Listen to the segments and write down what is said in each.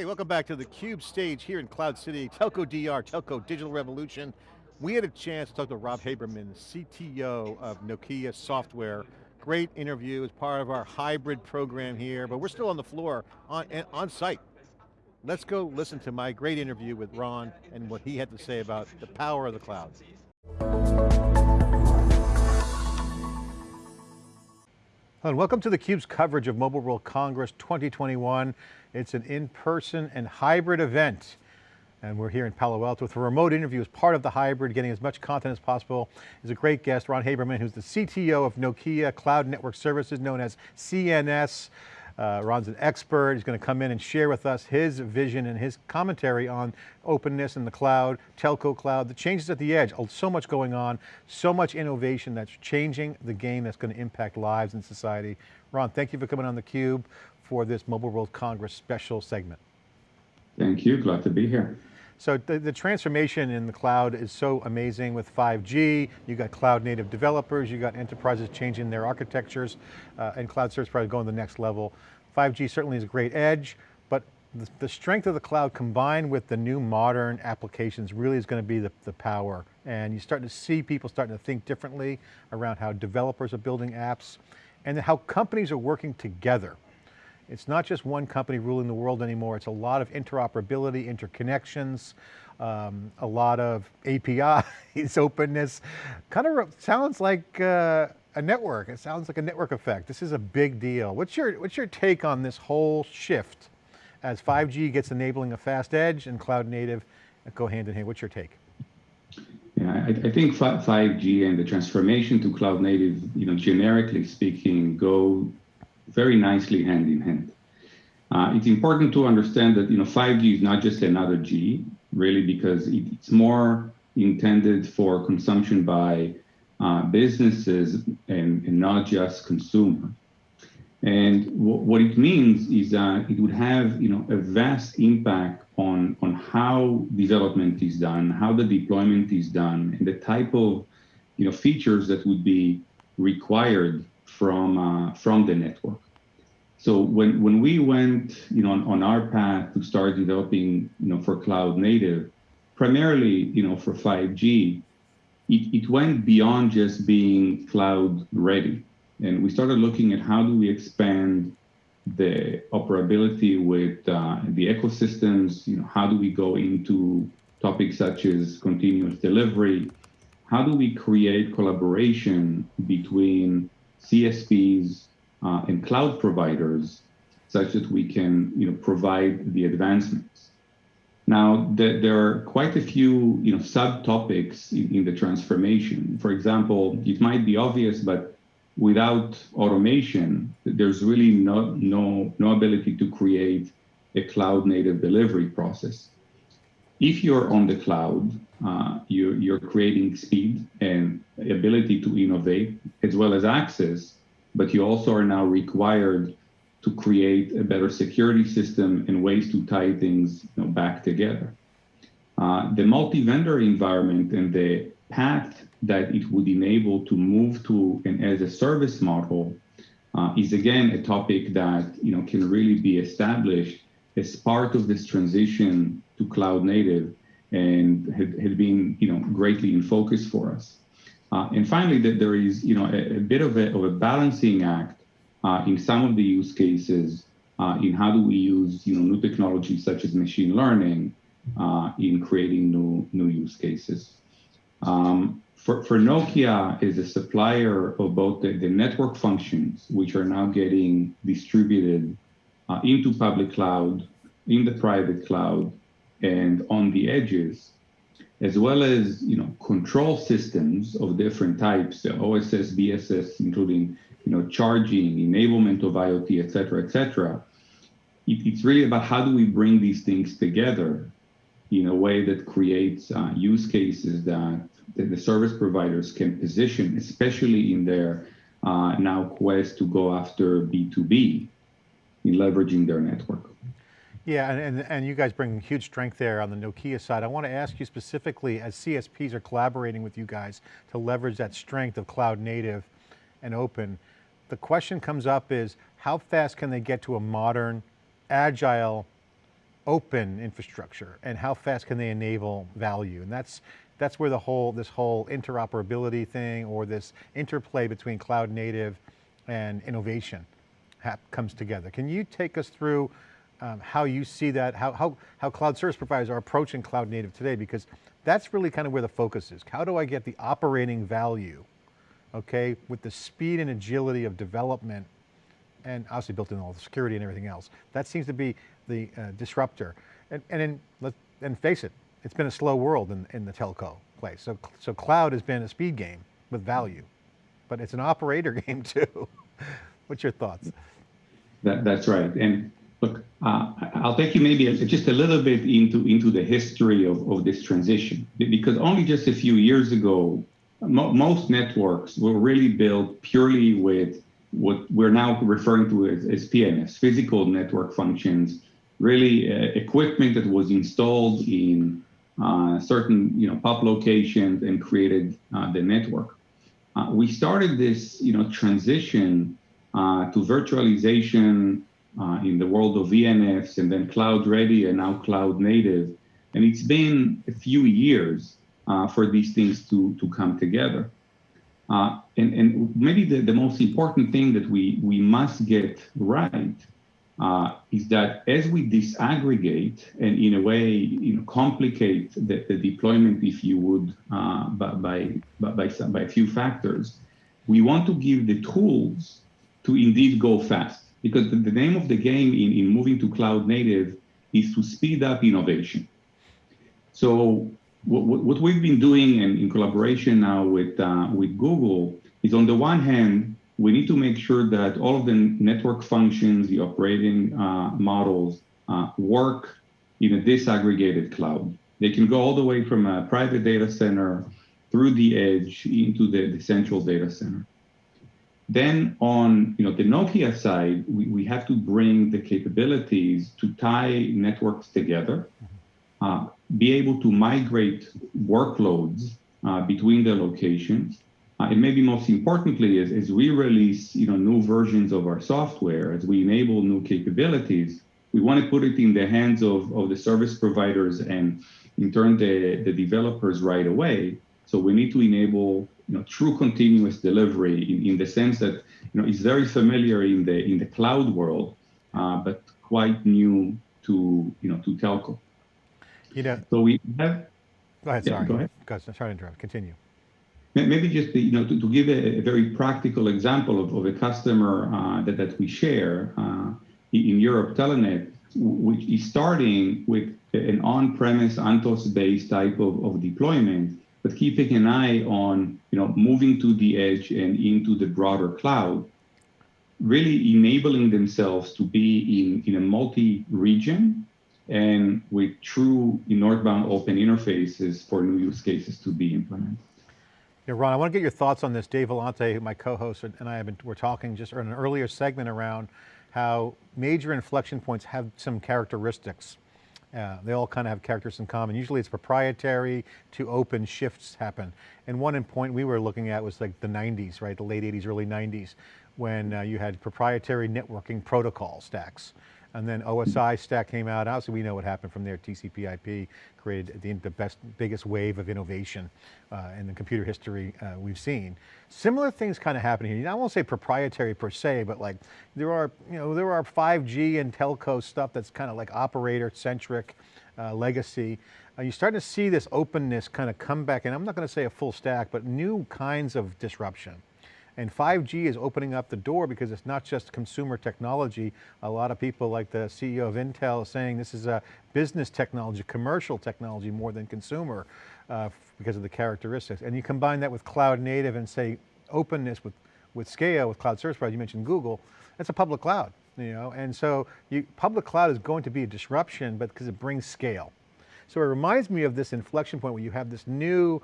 Okay, welcome back to the CUBE stage here in Cloud City, Telco DR, Telco Digital Revolution. We had a chance to talk to Ron Haberman, CTO of Nokia Software. Great interview as part of our hybrid program here, but we're still on the floor, on, on site. Let's go listen to my great interview with Ron and what he had to say about the power of the cloud. And welcome to theCUBE's coverage of Mobile World Congress 2021. It's an in-person and hybrid event. And we're here in Palo Alto with a remote interview as part of the hybrid, getting as much content as possible. Is a great guest, Ron Haberman, who's the CTO of Nokia Cloud Network Services, known as CNS. Uh, Ron's an expert. He's going to come in and share with us his vision and his commentary on openness in the cloud, telco cloud, the changes at the edge. Oh, so much going on, so much innovation that's changing the game that's going to impact lives and society. Ron, thank you for coming on theCUBE for this Mobile World Congress special segment. Thank you, glad to be here. So the, the, transformation in the cloud is so amazing with 5G, you got cloud native developers, you got enterprises changing their architectures, uh, and cloud service providers going to the next level. 5G certainly is a great edge, but the, the, strength of the cloud combined with the new modern applications really is going to be the, the power. And you're starting to see people starting to think differently around how developers are building apps and how companies are working together. It's not just one company ruling the world anymore, it's a lot of interoperability, interconnections, um, a lot of APIs, openness. Kind of sounds like uh, a network. It sounds like a network effect. This is a big deal. What's your, what's your take on this whole shift as 5G gets enabling a fast edge and cloud native go hand in hand? What's your take? Yeah, I, I think 5G and the transformation to cloud native, you know, generically speaking, go very nicely hand in hand. Uh, it's important to understand that you know 5G is not just another G, really, because it's more intended for consumption by uh, businesses and, and, not just consumer. And what it means is that it would have you know a vast impact on on how development is done, how the deployment is done, and the type of you know features that would be required from uh, from the network. So when when we went you know on, on our path to start developing you know for cloud native, primarily you know for 5G, it, it went beyond just being cloud ready, and we started looking at how do we expand the operability with uh, the ecosystems. You know how do we go into topics such as continuous delivery? How do we create collaboration between CSPs uh, and cloud providers such that we can you know, provide the advancements. Now, the, there are quite a few you know, subtopics in, in the transformation. For example, it might be obvious, but without automation, there's really no, no, no ability to create a cloud native delivery process. If you're on the cloud, uh, you're, you're creating speed and ability to innovate as well as access but you also are now required to create a better security system and ways to tie things you know, back together. Uh, the multi-vendor environment and the path that it would enable to move to an as-a-service model uh, is again a topic that you know can really be established as part of this transition to cloud native and had, had been you know greatly in focus for us. Uh, and finally, that there is you know a, a bit of a, of a balancing act uh, in some of the use cases uh, in how do we use you know new technologies such as machine learning uh, in creating new new use cases. Um, for, for Nokia is a supplier of both the, the network functions, which are now getting distributed uh, into public cloud, in the private cloud, and on the edges, as well as you know control systems of different types, OSS, BSS, including you know charging, enablement of IoT, et cetera, et cetera. It, it's really about how do we bring these things together in a way that creates uh, use cases that, that, the service providers can position, especially in their uh, now quest to go after B2B in leveraging their network. Yeah, and, and, and, you guys bring huge strength there on the Nokia side. I want to ask you specifically, as CSPs are collaborating with you guys to leverage that strength of cloud native and open, the question comes up is, how fast can they get to a modern, agile, open infrastructure and how fast can they enable value? And that's, that's where the whole, this whole interoperability thing or this interplay between cloud native and innovation comes together. Can you take us through um, how you see that, how, how, how cloud service providers are approaching cloud native today? Because that's really kind of where the focus is. How do I get the operating value, okay, with the speed and agility of development and obviously built in all the security and everything else. That seems to be the uh, disruptor. And, and, in, let, and face it, it's been a slow world in, in the telco place. So, so cloud has been a speed game with value, but it's an operator game too. What's your thoughts? That, that's right. And uh, I'll take you maybe just a little bit into, into the history of, of this transition, because only just a few years ago, mo most networks were really built purely with what we're now referring to as, as PNFs, physical network functions, really uh, equipment that was installed in uh, certain you know pub locations and created uh, the network. Uh, we started this you know transition uh, to virtualization uh, in the world of VNFs and then cloud ready and now cloud native, and it's been a few years for these things to to come together. Uh, and, and, maybe the, the, most important thing that we, we must get right uh, is that as we disaggregate and in a way you know, complicate the, the deployment, if you would, uh, by, by, by, some, by a few factors, we want to give the tools to indeed go fast. Because the, the name of the game in, in moving to cloud native is to speed up innovation. So what, what we've been doing in, in collaboration now with, uh, with Google is on the one hand, we need to make sure that all of the network functions, the operating uh, models uh, work in a disaggregated cloud. They can go all the way from a private data center through the edge into the, the central data center. Then on you know, the Nokia side, we, we have to bring the capabilities to tie networks together uh, be able to migrate workloads uh, between the locations. Uh, and maybe most importantly, as, as we release you know, new versions of our software, as we enable new capabilities, we want to put it in the hands of, of the service providers and in turn the, the developers right away. So we need to enable you know, true continuous delivery in, in the sense that you know, it's very familiar in the, in the cloud world, uh, but quite new to, you know, to telco. You know, so we have. Go ahead. Sorry. Go ahead. Go ahead. Sorry to interrupt. Continue. Maybe just you know to, to give a, a, very practical example of, of a customer uh, that that we share uh, in Europe, Telenet, which is starting with an on-premise Anthos-based type of, of deployment, but keeping an eye on you know moving to the edge and into the broader cloud, really enabling themselves to be in in a multi-region and with true northbound open interfaces for new use cases to be implemented. Yeah, Ron, I want to get your thoughts on this. Dave Vellante, my co-host, and I have been, we're talking just in an earlier segment around how major inflection points have some characteristics. Uh, they all kind of have characters in common. Usually it's proprietary to open shifts happen. And one in point we were looking at was like the 90s, right? The late 80s, early 90s, when uh, you had proprietary networking protocol stacks and then OSI stack came out. Obviously, we know what happened from there. TCP/IP created the, the best, biggest wave of innovation uh, in the computer history uh, we've seen. Similar things kind of happen here. I won't say proprietary per se, but like there are, you know, there are 5G and telco stuff that's kind of like operator centric uh, legacy. Uh, you're starting to see this openness kind of come back, and I'm not going to say a full stack, but new kinds of disruption. And 5G is opening up the door because it's not just consumer technology. A lot of people like the CEO of Intel saying this is a business technology, commercial technology more than consumer uh, because of the characteristics. And you combine that with cloud native and say openness with, with scale, with cloud service providers, you mentioned Google, that's a public cloud. You know, and so you, public cloud is going to be a disruption, but because it brings scale. So it reminds me of this inflection point where you have this new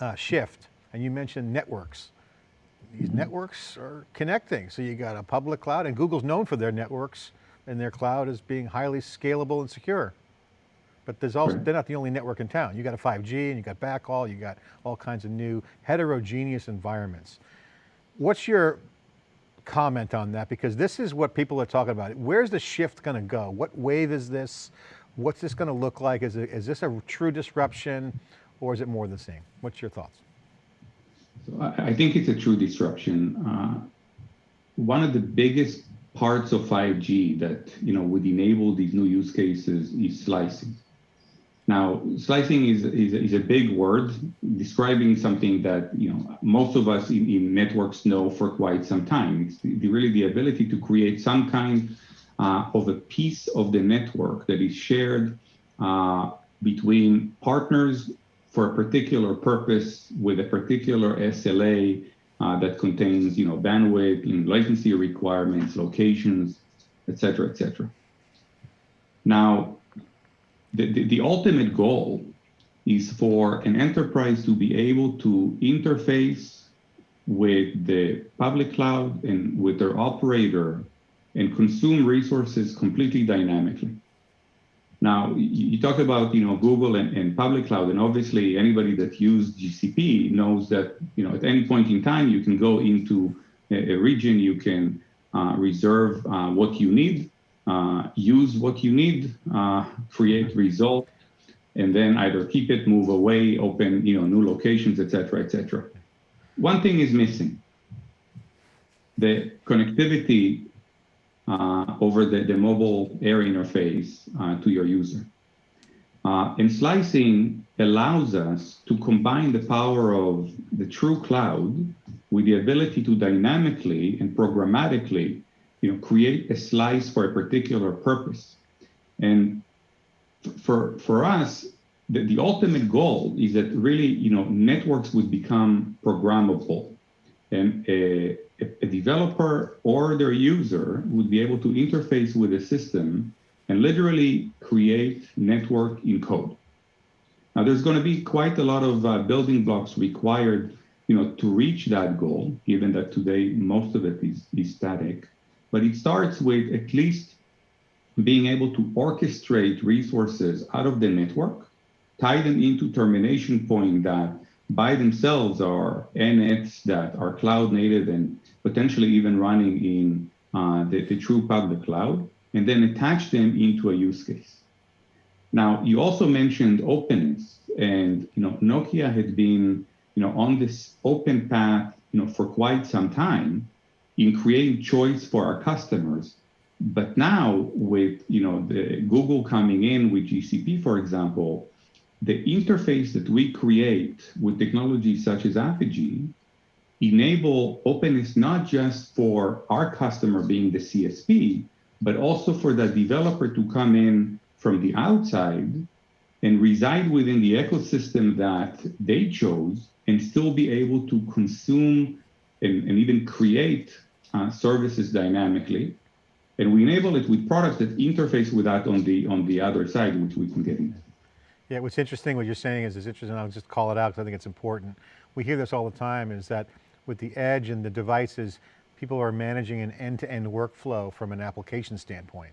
uh, shift, and you mentioned networks these networks are connecting. So you got a public cloud and Google's known for their networks and their cloud as being highly scalable and secure. But there's also, they're not the only network in town. You got a 5G and you got backhaul, you got all kinds of new heterogeneous environments. What's your comment on that because this is what people are talking about. Where's the shift going to go? What wave is this? What's this going to look like? Is, it, is this a true disruption or is it more the same? What's your thoughts? So I, I think it's a true disruption. Uh, one of the biggest parts of 5G that you know would enable these new use cases is slicing. Now, slicing is, is, is, a big word describing something that you know most of us in, in networks know for quite some time. It's the, really the ability to create some kind uh, of a piece of the network that is shared uh, between partners for a particular purpose with a particular SLA uh, that contains you know bandwidth, and latency requirements, locations, etc., etc. Now, the, the, the ultimate goal is for an enterprise to be able to interface with the public cloud and with their operator and consume resources completely dynamically. Now, you talk about you know Google and, and, public cloud, and obviously anybody that used GCP knows that you know at any point in time you can go into a, a region, you can uh, reserve uh, what you need, uh, use what you need, uh, create result, and then either keep it, move away, open you know new locations, etc., etc. One thing is missing: the connectivity over the, the mobile air interface uh, to your user. Uh, and slicing allows us to combine the power of the true cloud with the ability to dynamically and programmatically you know, create a slice for a particular purpose. And for, for us, the, the ultimate goal is that really, you know, networks would become programmable. And a, a developer or their user would be able to interface with the system and literally create network in code. Now, there's going to be quite a lot of uh, building blocks required, you know, to reach that goal, given that today most of it is, is static. But it starts with at least being able to orchestrate resources out of the network, tie them into termination point that by themselves are NFs that are cloud native and potentially even running in uh, the, the true public cloud, and then attach them into a use case. Now, you also mentioned openness, and you know Nokia had been you know on this open path you know for quite some time in creating choice for our customers. But now with you know the Google coming in with GCP, for example, the interface that we create with technologies such as Apigee enable openness not just for our customer being the CSP, but also for the developer to come in from the outside and reside within the ecosystem that they chose and still be able to consume and, and even create uh, services dynamically. And we enable it with products that interface with that on the, on the other side, which we can get into. Yeah, what's interesting, what you're saying is, is interesting, I'll just call it out because I think it's important. We hear this all the time is that with the edge and the devices, people are managing an end-to-end -end workflow from an application standpoint.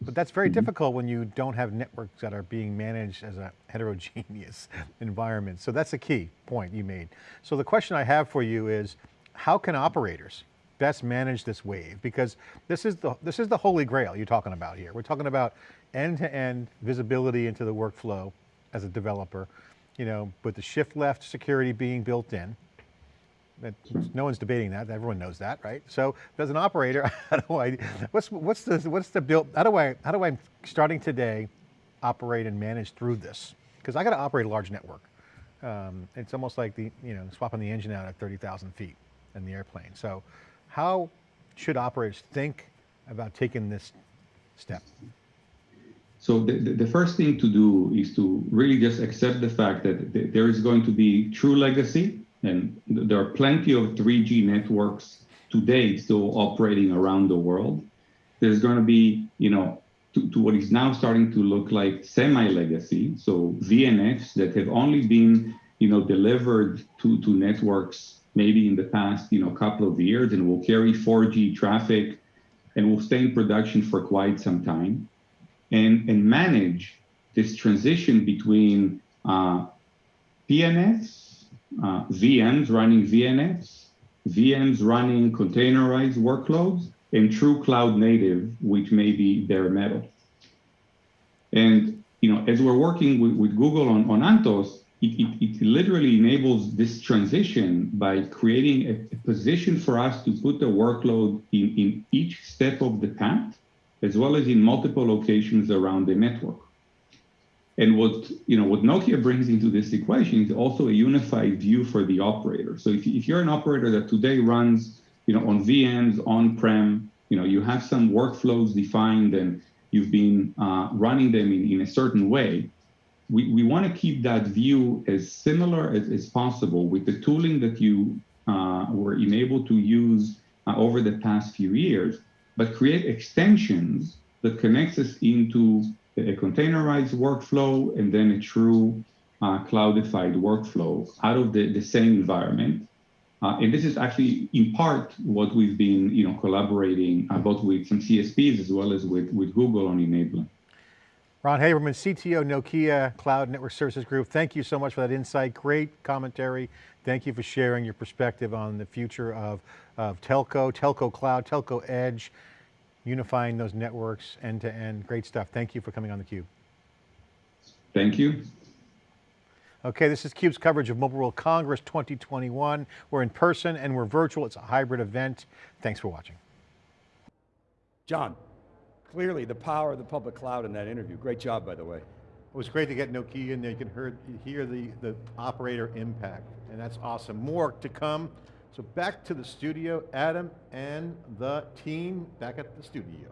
But that's very mm -hmm. difficult when you don't have networks that are being managed as a heterogeneous environment. So that's a key point you made. So the question I have for you is, how can operators best manage this wave? Because this is the, this is the holy grail you're talking about here. We're talking about end-to-end -end visibility into the workflow as a developer, you know, with the shift left security being built in. That, no one's debating that. Everyone knows that, right? So, as an operator, how do I? What's what's the what's the build? How do I how do I starting today operate and manage through this? Because I got to operate a large network. Um, it's almost like the you know swapping the engine out at 30,000 feet in the airplane. So, how should operators think about taking this step? So the, the first thing to do is to really just accept the fact that there is going to be true legacy, and there are plenty of 3G networks today still operating around the world. There's going to be, you know, to, to what is now starting to look like semi-legacy, so VNFs that have only been, you know, delivered to, to networks maybe in the past, you know, couple of years and will carry 4G traffic and will stay in production for quite some time and, and manage this transition between uh, PNFs, uh, VMs running VNFs, VMs running containerized workloads, and true cloud native, which may be bare metal. And you know, as we're working with, with Google on, on Anthos, it, it, it, literally enables this transition by creating a, a, position for us to put the workload in, in each step of the path, as well as in multiple locations around the network. And what you know what Nokia brings into this equation is also a unified view for the operator. So if, if you're an operator that today runs you know on VMs on-prem, you know you have some workflows defined and you've been uh, running them in, in a certain way. We, we want to keep that view as similar as, as possible with the tooling that you uh, were enabled to use uh, over the past few years, but create extensions that connects us into a containerized workflow and then a true uh, cloudified workflow out of the, the same environment. Uh, and this is actually in part what we've been you know, collaborating uh, both with some CSPs as well as with, with Google on enabling. Ron Haberman, CTO Nokia Cloud Network Services Group. Thank you so much for that insight. Great commentary. Thank you for sharing your perspective on the future of, of telco, telco cloud, telco edge, unifying those networks end to end. Great stuff. Thank you for coming on theCUBE. Thank you. Okay, this is CUBE's coverage of Mobile World Congress 2021. We're in person and we're virtual. It's a hybrid event. Thanks for watching. John, clearly the power of the public cloud in that interview. Great job, by the way. It was great to get Nokia in there. You can hear, hear the, the operator impact, and that's awesome. More to come. So back to the studio, Adam and the team back at the studio.